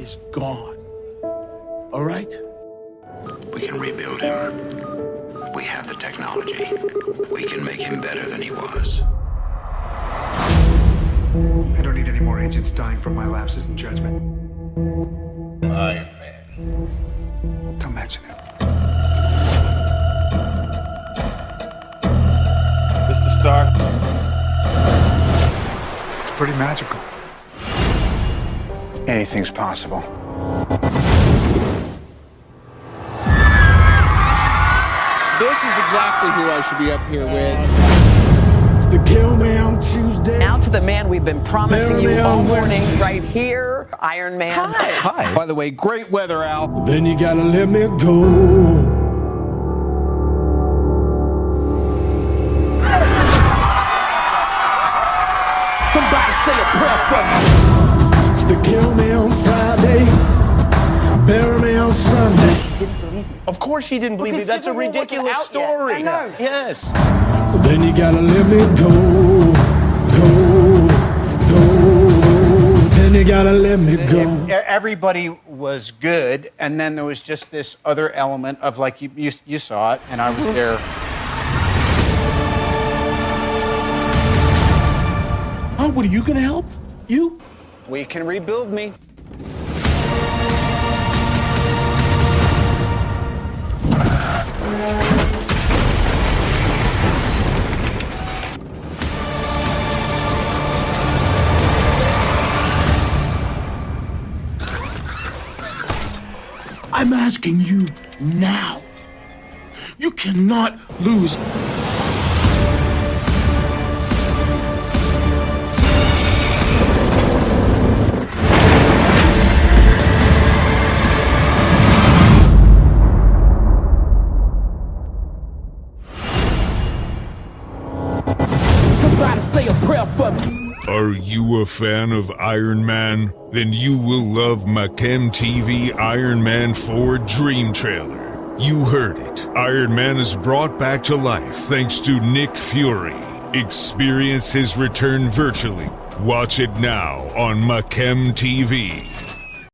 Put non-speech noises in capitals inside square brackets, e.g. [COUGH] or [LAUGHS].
is gone. All right? We can rebuild him. We have the technology. We can make him better than he was. I don't need any more agents dying from my lapses in judgment. Iron Man. Don't mention it. Mr. Stark, It's pretty magical. Anything's possible. This is exactly who I should be up here with. They kill me on Tuesday. Now to the man we've been promising Bury you all morning, right here, Iron Man. Hi. Hi. By the way, great weather, Al. Then you gotta let me go. Somebody say a prayer for me. Sunday. Of course she didn't believe me. That's a Civil War wasn't ridiculous out yet. story. I know. Yes. Then you gotta let me go. Go. Go. Then you gotta let me go. Everybody was good, and then there was just this other element of like you, you, you saw it, and I was [LAUGHS] there. Oh, what are you gonna help? You? We can rebuild me. I'm asking you now. You cannot lose. Somebody say a prayer for me. Are you a fan of Iron Man? Then you will love Machem TV Iron Man 4 Dream Trailer. You heard it. Iron Man is brought back to life thanks to Nick Fury. Experience his return virtually. Watch it now on Machem TV.